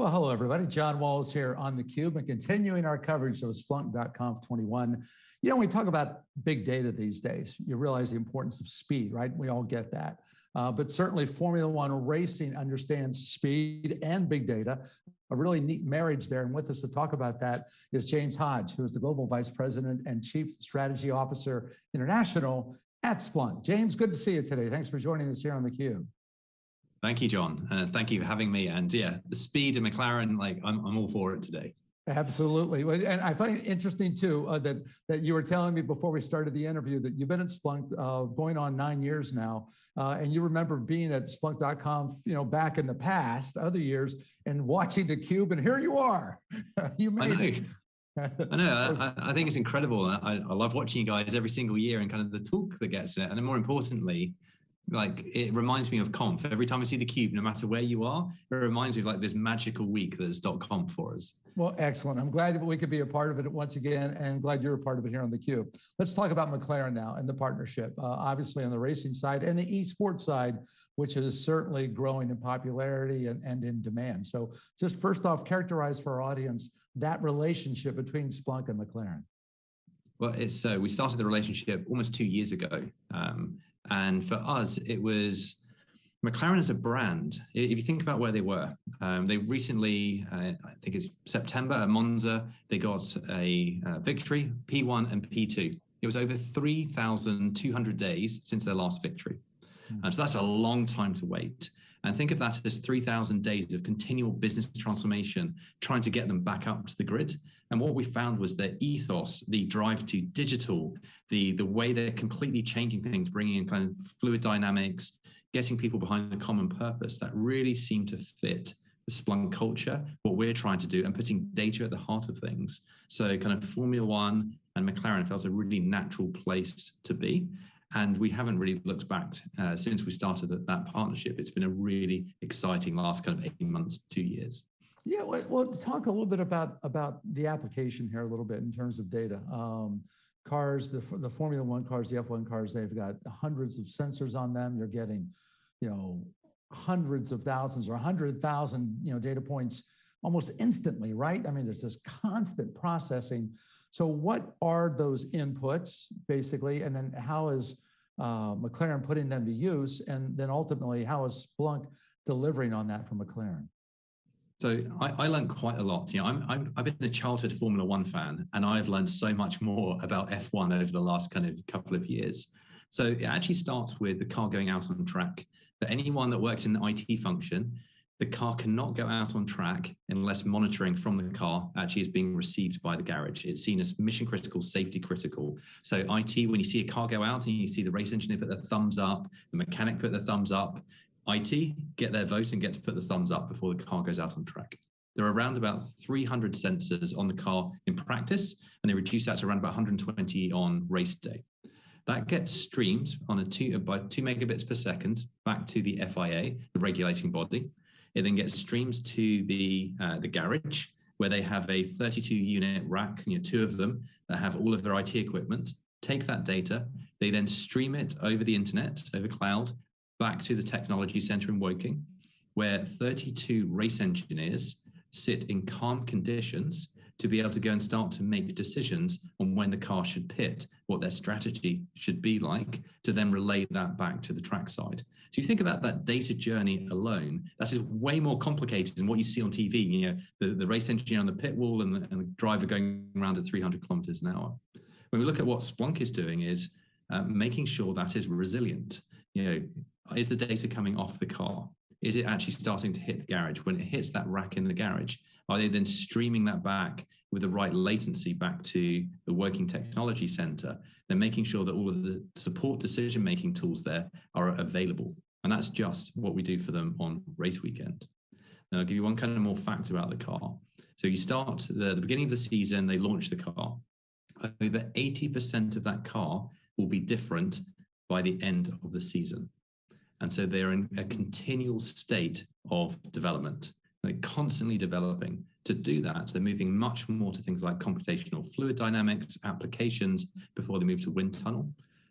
Well, hello, everybody. John Walls here on theCUBE and continuing our coverage of Splunk.conf 21. You know, when we talk about big data these days, you realize the importance of speed, right? We all get that. Uh, but certainly Formula One racing understands speed and big data, a really neat marriage there. And with us to talk about that is James Hodge, who is the Global Vice President and Chief Strategy Officer International at Splunk. James, good to see you today. Thanks for joining us here on theCUBE. Thank you, John. Uh, thank you for having me. And yeah, the speed of McLaren, like I'm, I'm all for it today. Absolutely. And I find it interesting too, uh, that, that you were telling me before we started the interview that you've been at Splunk uh, going on nine years now. Uh, and you remember being at Splunk.conf, you know, back in the past, other years, and watching the cube, and here you are. you made I it. I know. I, I, think it's incredible. I, I love watching you guys every single year and kind of the talk that gets it. And more importantly, like it reminds me of conf. Every time i see the cube no matter where you are it reminds me of like this magical week that's dot conf for us. Well excellent. I'm glad that we could be a part of it once again and glad you're a part of it here on the cube let's talk about mclaren now and the partnership uh, obviously on the racing side and the esports side which is certainly growing in popularity and, and in demand. So just first off characterize for our audience that relationship between splunk and mclaren. Well it's uh, we started the relationship almost two years ago. Um, and for us, it was McLaren as a brand. If you think about where they were, um, they recently, uh, I think it's September at Monza, they got a uh, victory, P1 and P2. It was over 3,200 days since their last victory. Mm. Um, so that's a long time to wait. And think of that as 3,000 days of continual business transformation, trying to get them back up to the grid. And what we found was their ethos, the drive to digital, the, the way they're completely changing things, bringing in kind of fluid dynamics, getting people behind a common purpose, that really seemed to fit the Splunk culture, what we're trying to do, and putting data at the heart of things. So kind of Formula One and McLaren felt a really natural place to be. And we haven't really looked back uh, since we started that partnership. It's been a really exciting last kind of 18 months, two years. Yeah, well, well talk a little bit about, about the application here a little bit in terms of data. Um, cars, the, the Formula One cars, the F1 cars, they've got hundreds of sensors on them. You're getting, you know, hundreds of thousands or 100,000, you know, data points almost instantly, right? I mean, there's this constant processing so what are those inputs basically? And then how is uh, McLaren putting them to use? And then ultimately, how is Splunk delivering on that for McLaren? So I, I, learned quite a lot. You know, I'm, i have been a childhood Formula One fan, and I've learned so much more about F1 over the last kind of couple of years. So it actually starts with the car going out on track. For anyone that works in the IT function, the car cannot go out on track unless monitoring from the car actually is being received by the garage. It's seen as mission critical, safety critical. So IT, when you see a car go out and you see the race engineer put their thumbs up, the mechanic put their thumbs up, IT get their vote and get to put the thumbs up before the car goes out on track. There are around about 300 sensors on the car in practice, and they reduce that to around about 120 on race day. That gets streamed on a two by two megabits per second back to the FIA, the regulating body. It then gets streamed to the, uh, the garage where they have a 32 unit rack, you know, two of them that have all of their IT equipment, take that data, they then stream it over the internet, over cloud, back to the technology center in Woking, where 32 race engineers sit in calm conditions to be able to go and start to make decisions on when the car should pit, what their strategy should be like, to then relay that back to the track side. So you think about that data journey alone, that is way more complicated than what you see on TV, you know, the, the race engineer on the pit wall and the, and the driver going around at 300 kilometers an hour. When we look at what Splunk is doing is uh, making sure that is resilient. You know, is the data coming off the car? Is it actually starting to hit the garage? When it hits that rack in the garage, are they then streaming that back with the right latency back to the Woking technology center? They're making sure that all of the support decision-making tools there are available. And that's just what we do for them on race weekend. Now, I'll give you one kind of more fact about the car. So you start the, the beginning of the season, they launch the car. Over 80% of that car will be different by the end of the season. And so they're in a mm-hmm. continual state of development. They're constantly developing. To do that, they're moving much more to things like computational fluid dynamics, applications before they move to wind tunnel.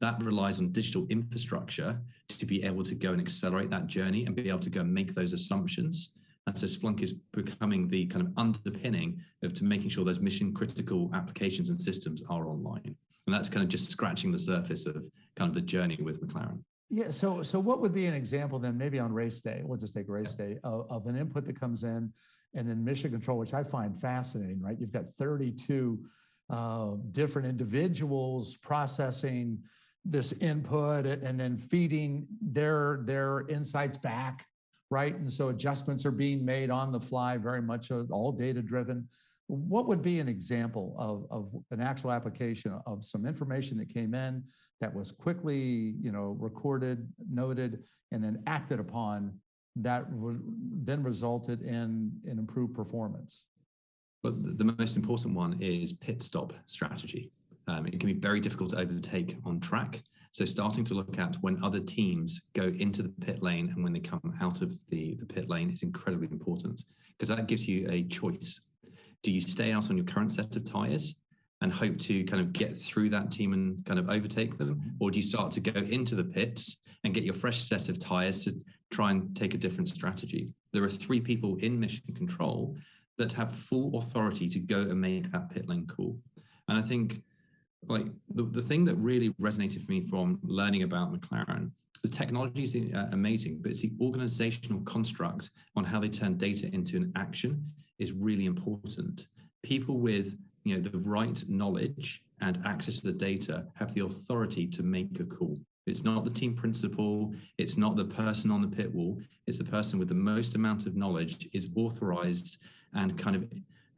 That relies on digital infrastructure to be able to go and accelerate that journey and be able to go and make those assumptions. And And so Splunk is becoming the kind of underpinning of to making sure those mission critical applications and systems are online. And that's kind of just scratching the surface of kind of the journey with McLaren. Yeah. So, so what would be an example then, maybe on race day? We'll just take race day of, of an input that comes in, and then mission control, which I find fascinating. Right? You've got 32 uh, different individuals processing this input and then feeding their their insights back right and so adjustments are being made on the fly very much all data driven what would be an example of, of an actual application of some information that came in that was quickly you know recorded noted and then acted upon that then resulted in an improved performance but the most important one is pit stop strategy um, it can be very difficult to overtake on track. So starting to look at when other teams go into the pit lane and when they come out of the, the pit lane is incredibly important because that gives you a choice. Do you stay out on your current set of tires and hope to kind of get through that team and kind of overtake them? Or do you start to go into the pits and get your fresh set of tires to try and take a different strategy? There are three people in mission control that have full authority to go and make that pit lane call. And I think like the, the thing that really resonated for me from learning about McLaren, the technology is uh, amazing, but it's the organizational construct on how they turn data into an action is really important. People with you know the right knowledge and access to the data have the authority to make a call. It's not the team principal, it's not the person on the pit wall, it's the person with the most amount of knowledge is authorized and kind of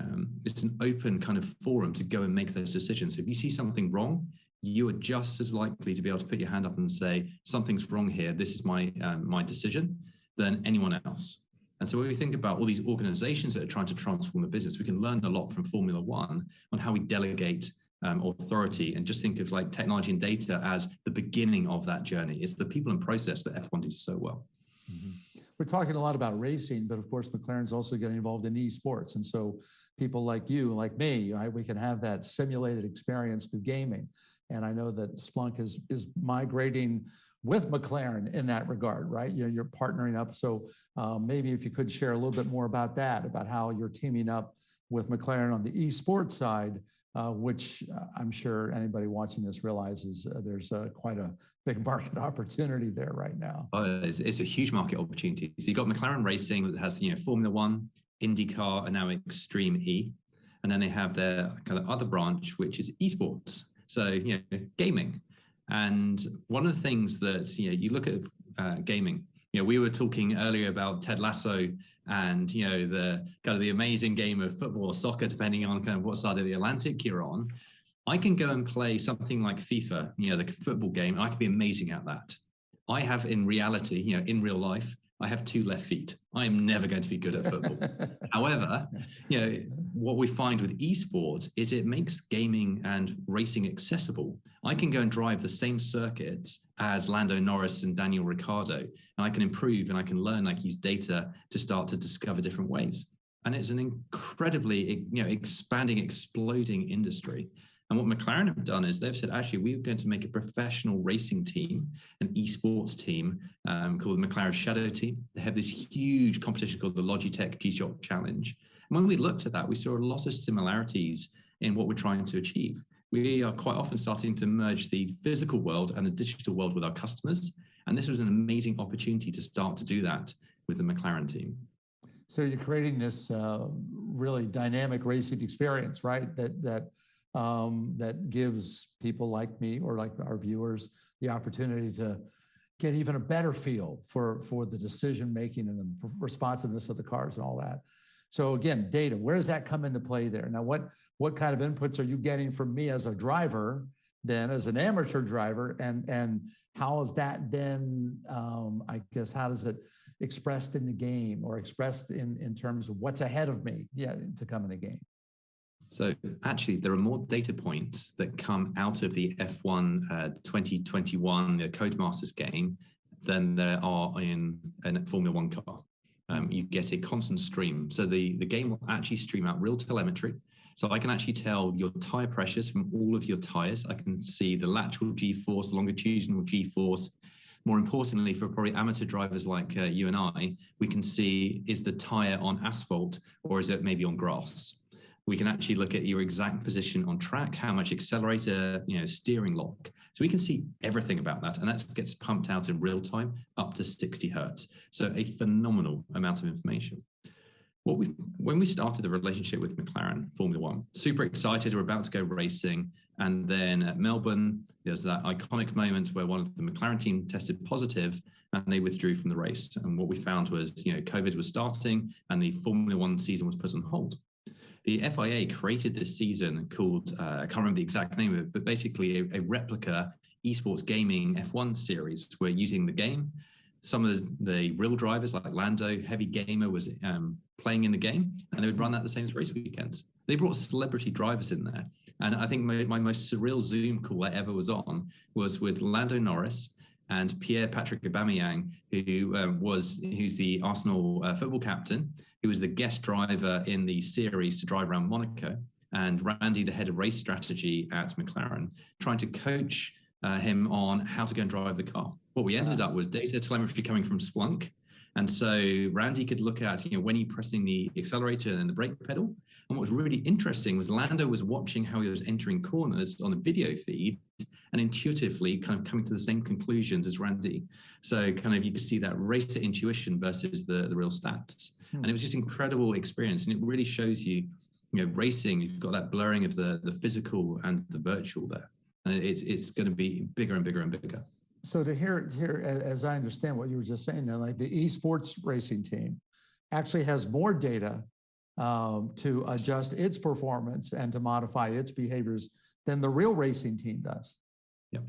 um, it's an open kind of forum to go and make those decisions. So if you see something wrong, you are just as likely to be able to put your hand up and say, something's wrong here, this is my, um, my decision, than anyone else. And so when we think about all these organizations that are trying to transform the business, we can learn a lot from Formula One on how we delegate um, authority and just think of like technology and data as the beginning of that journey. It's the people and process that F1 does so well. Mm -hmm. We're talking a lot about racing, but of course, McLaren's also getting involved in esports. And so people like you, like me, right, we can have that simulated experience through gaming. And I know that Splunk is, is migrating with McLaren in that regard, right? You're, you're partnering up. So um, maybe if you could share a little bit more about that, about how you're teaming up with McLaren on the esports side, uh, which uh, I'm sure anybody watching this realizes uh, there's a, quite a big market opportunity there right now. Oh, it's, it's, a huge market opportunity. So you've got McLaren Racing that has you know Formula One, IndyCar, and now Extreme E. And then they have their kind of other branch, which is esports. So, you know, gaming. And one of the things that, you know, you look at uh, gaming, you know, we were talking earlier about Ted Lasso and, you know, the kind of the amazing game of football or soccer, depending on kind of what side of the Atlantic you're on. I can go and play something like FIFA, you know, the football game, I can be amazing at that. I have in reality, you know, in real life, I have two left feet. I am never going to be good at football. However, you know, what we find with esports is it makes gaming and racing accessible. I can go and drive the same circuits as Lando Norris and Daniel Ricciardo, and I can improve and I can learn, like use data to start to discover different ways. And it's an incredibly, you know, expanding, exploding industry. And what McLaren have done is they've said, actually, we're going to make a professional racing team, an esports team um, called the McLaren Shadow Team. They have this huge competition called the Logitech G-Shock Challenge. And when we looked at that, we saw a lot of similarities in what we're trying to achieve. We are quite often starting to merge the physical world and the digital world with our customers. And this was an amazing opportunity to start to do that with the McLaren team. So you're creating this uh, really dynamic racing experience, right? That that um, that gives people like me or like our viewers the opportunity to get even a better feel for, for the decision making and the responsiveness of the cars and all that. So again, data, where does that come into play there? Now, what, what kind of inputs are you getting from me as a driver, then as an amateur driver, and, and how is that then, um, I guess, how does it expressed in the game or expressed in, in terms of what's ahead of me yeah, to come in the game? So actually, there are more data points that come out of the F1 uh, 2021 the Codemasters game than there are in a Formula One car. Um, you get a constant stream. So the, the game will actually stream out real telemetry. So I can actually tell your tire pressures from all of your tires. I can see the lateral G-force, longitudinal G-force, More importantly, for probably amateur drivers like uh, you and I, we can see is the tire on asphalt or is it maybe on grass? We can actually look at your exact position on track, how much accelerator, you know, steering lock. So we can see everything about that. And that gets pumped out in real time up to 60 hertz. So a phenomenal amount of information. What we when we started the relationship with McLaren Formula One, super excited, we're about to go racing. And then at Melbourne, there's that iconic moment where one of the McLaren team tested positive and they withdrew from the race. And what we found was, you know, COVID was starting and the Formula One season was put on hold the FIA created this season called, uh, I can't remember the exact name of it, but basically a, a replica esports gaming F1 series. We're using the game. Some of the, the, real drivers like Lando, Heavy Gamer was um, playing in the game and they would run that the same as race weekends. They brought celebrity drivers in there. And I think my, my most surreal Zoom call I ever was on was with Lando Norris and Pierre Patrick Aubameyang, who um, was who's the Arsenal uh, football captain, who was the guest driver in the series to drive around Monaco, and Randy, the head of race strategy at McLaren, trying to coach uh, him on how to go and drive the car. What we ended up was data telemetry coming from Splunk. And so Randy could look at, you know, when he pressing the accelerator and the brake pedal. And what was really interesting was Lando was watching how he was entering corners on the video feed and intuitively kind of coming to the same conclusions as Randy. So kind of you could see that racer intuition versus the, the real stats. Hmm. And it was just incredible experience. And it really shows you, you know, racing, you've got that blurring of the, the physical and the virtual there. And it's, it's going to be bigger and bigger and bigger. So to hear, here, as I understand what you were just saying, then like the esports racing team actually has more data um, to adjust its performance and to modify its behaviors than the real racing team does. Yep.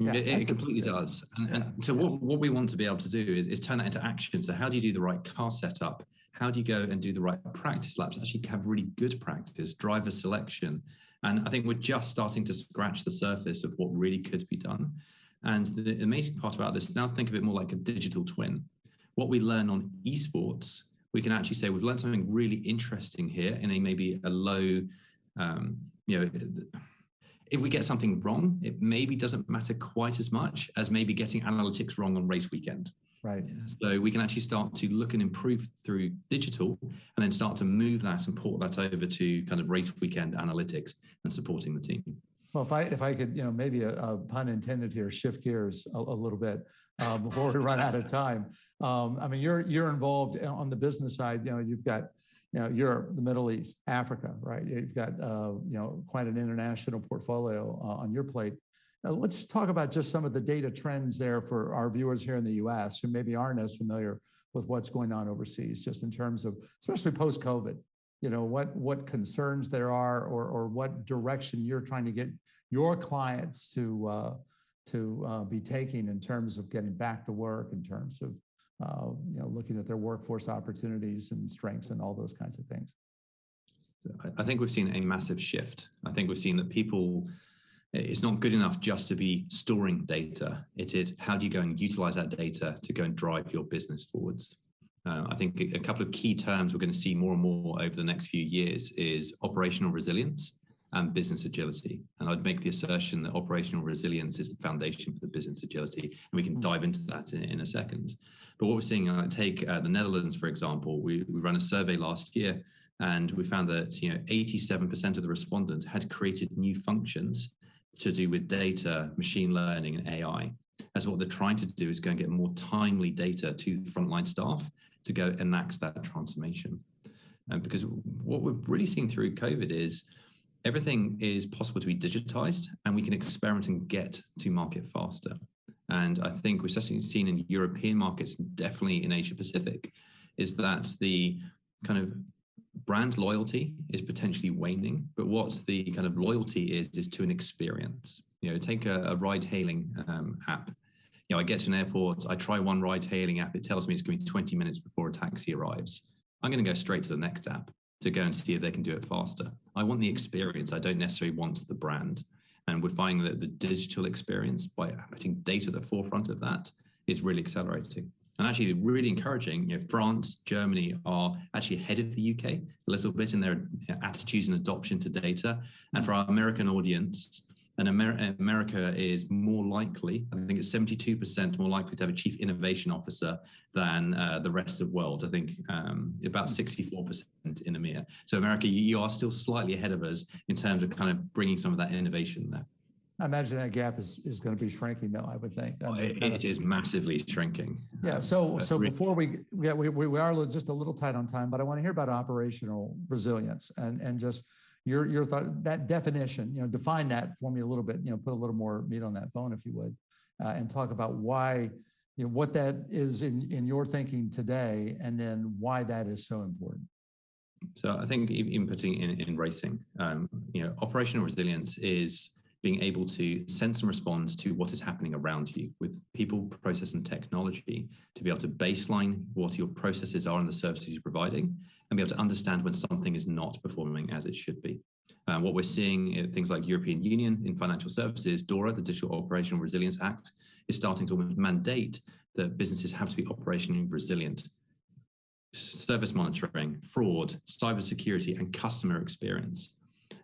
Yeah, it, it completely does. And, yeah. and, so what, what we want to be able to do is, is turn that into action. So how do you do the right car setup? How do you go and do the right practice laps? Actually have really good practice, driver selection. And I think we're just starting to scratch the surface of what really could be done. And the amazing part about this, now think of it more like a digital twin. What we learn on esports, we can actually say we've learned something really interesting here in a maybe a low, um, you know, if we get something wrong, it maybe doesn't matter quite as much as maybe getting analytics wrong on race weekend. Right. So we can actually start to look and improve through digital and then start to move that and port that over to kind of race weekend analytics and supporting the team. Well, if I if I could, you know, maybe a, a pun intended here, shift gears a, a little bit uh, before we run out of time. Um, I mean, you're you're involved on the business side. You know, you've got you know, Europe, the Middle East, Africa, right? You've got, uh, you know, quite an international portfolio uh, on your plate. Now, let's talk about just some of the data trends there for our viewers here in the US who maybe aren't as familiar with what's going on overseas, just in terms of, especially post-COVID, you know, what, what concerns there are or, or what direction you're trying to get your clients to, uh, to uh, be taking in terms of getting back to work, in terms of uh, you know, looking at their workforce opportunities and strengths and all those kinds of things. I think we've seen a massive shift. I think we've seen that people, it's not good enough just to be storing data. It is how do you go and utilize that data to go and drive your business forwards. Uh, I think a couple of key terms we're going to see more and more over the next few years is operational resilience and business agility. And I'd make the assertion that operational resilience is the foundation for the business agility. And we can hmm. dive into that in, in a second. But what we're seeing, uh, take uh, the Netherlands, for example, we, we ran a survey last year and we found that you know 87% of the respondents had created new functions to do with data, machine learning, and AI. As what they're trying to do is go and get more timely data to frontline staff to go enact that transformation. And because what we've really seen through COVID is everything is possible to be digitized and we can experiment and get to market faster. And I think we've especially seen in European markets, definitely in Asia Pacific, is that the kind of brand loyalty is potentially waning, but what the kind of loyalty is, is to an experience. You know, take a, a ride hailing um, app. You know, I get to an airport, I try one ride hailing app, it tells me it's going to be 20 minutes before a taxi arrives. I'm going to go straight to the next app to go and see if they can do it faster. I want the experience. I don't necessarily want the brand. And we're finding that the digital experience, by putting data at the forefront of that, is really accelerating. And actually, really encouraging. You know, France, Germany are actually ahead of the UK a little bit in their attitudes and adoption to data. And for our American audience, And Amer America is more likely, I think it's 72% more likely to have a chief innovation officer than uh, the rest of the world. I think um, about 64% in EMEA. So America, you, you are still slightly ahead of us in terms of kind of bringing some of that innovation there. I imagine that gap is, is going to be shrinking though, I would think. I mean, it's It, kind it of- is massively shrinking. Yeah, Um, so, so re- before we, yeah, we, we we are just a little tight on time, but I want to hear about operational resilience and, and just your, your thought, that definition, you know, define that for me a little bit, you know, put a little more meat on that bone, if you would, uh, and talk about why, you know, what that is in, in your thinking today, and then why that is so important. So I think in, in putting in, in racing, um, you know, operational resilience is being able to sense and respond to what is happening around you with people, process, and technology to be able to baseline what your processes are and the services you're providing and be able to understand when something is not performing as it should be. Uh, what we're seeing in things like European Union in financial services, DORA, the Digital Operational Resilience Act, is starting to mandate that businesses have to be operationally resilient service monitoring, fraud, cybersecurity, and customer experience.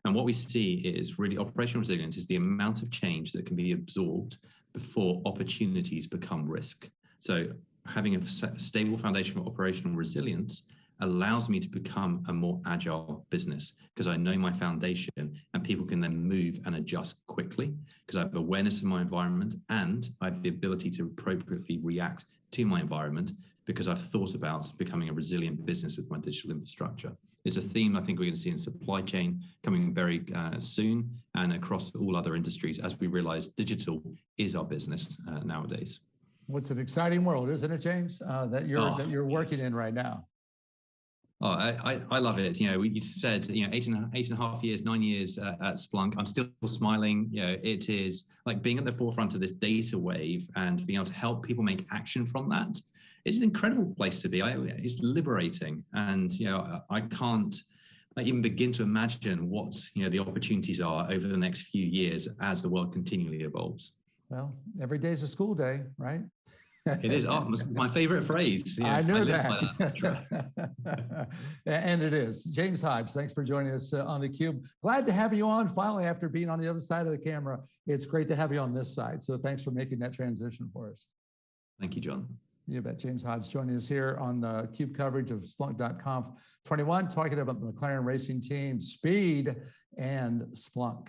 And what we see is really operational resilience is the amount of change that can be absorbed before opportunities become risk. So having a stable foundation for operational resilience allows me to become a more agile business because I know my foundation and people can then move and adjust quickly because I have awareness of my environment and I have the ability to appropriately react to my environment because I've thought about becoming a resilient business with my digital infrastructure. It's a theme I think we're going to see in supply chain coming very uh, soon and across all other industries as we realize digital is our business uh, nowadays. What's an exciting world, isn't it, James, uh, that you're, Oh, that you're working in right now? Oh, I, I, love it. You know, you said, you know, eight and, eight and a half years, nine years uh, at Splunk. I'm still smiling. You know, it is like being at the forefront of this data wave and being able to help people make action from that. It's an incredible place to be. I, it's liberating. And, you know, I can't even begin to imagine what, you know, the opportunities are over the next few years as the world continually evolves. Well, every day is a school day, right? it is oh, my favorite phrase. Yeah, I know I that. that. and it is. James Hodge, thanks for joining us on on theCUBE. Glad to have you on finally after being on the other side of the camera. It's great to have you on this side. So thanks for making that transition for us. Thank you, John. You bet. James Hodge joining us here on the CUBE coverage of Splunk.conf 21, talking about the McLaren Racing Team, speed, and Splunk.